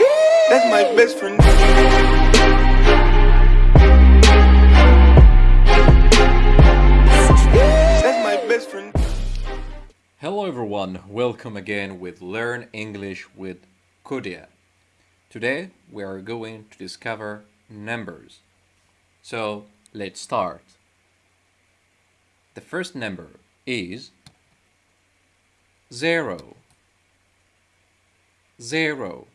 That's my best friend. That's my best friend. Hello everyone, welcome again with Learn English with Kodia. Today we are going to discover numbers. So let's start. The first number is zero. Zero.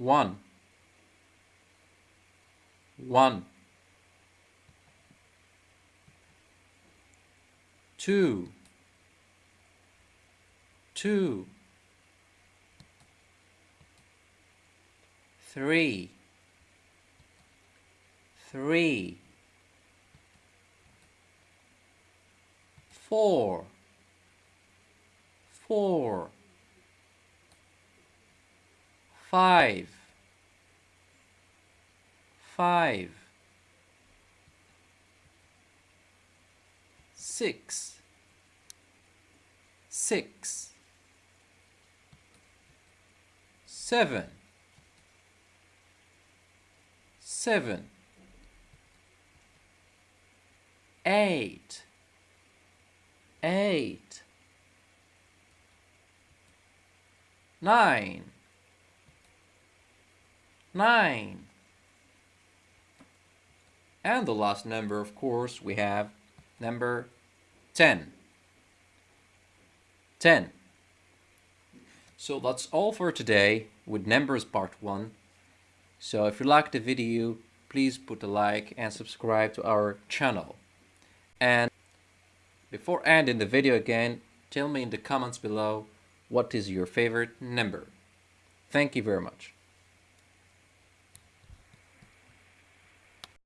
One. One. Two. Two. Three. Three. Four. Four. Five. Five. Six. Six. Seven. Seven. Eight. Eight. Nine. Nine. And the last number, of course, we have number 10. 10. So that's all for today with numbers part 1. So if you liked the video, please put a like and subscribe to our channel. And before ending the video again, tell me in the comments below what is your favorite number. Thank you very much.